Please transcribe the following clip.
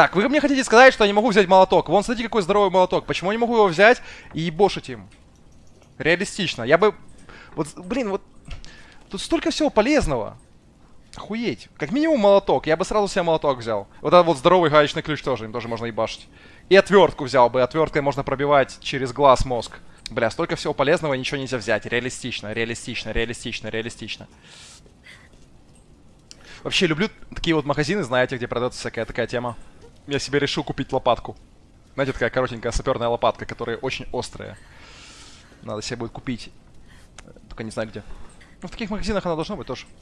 Так, вы мне хотите сказать, что я не могу взять молоток. Вон, смотрите, какой здоровый молоток. Почему я не могу его взять и ебошить им? Реалистично. Я бы... Вот, блин, вот... Тут столько всего полезного. Охуеть. Как минимум молоток. Я бы сразу себе молоток взял. Вот этот вот здоровый гаечный ключ тоже. Им тоже можно ебашить. И отвертку взял бы. Отверткой можно пробивать через глаз мозг. Бля, столько всего полезного, ничего нельзя взять. Реалистично, реалистично, реалистично, реалистично. Вообще люблю такие вот магазины, знаете, где продается всякая такая тема. Я себе решил купить лопатку. Знаете, такая коротенькая саперная лопатка, которая очень острая. Надо себе будет купить. Только не знаю где. Ну, в таких магазинах она должна быть тоже.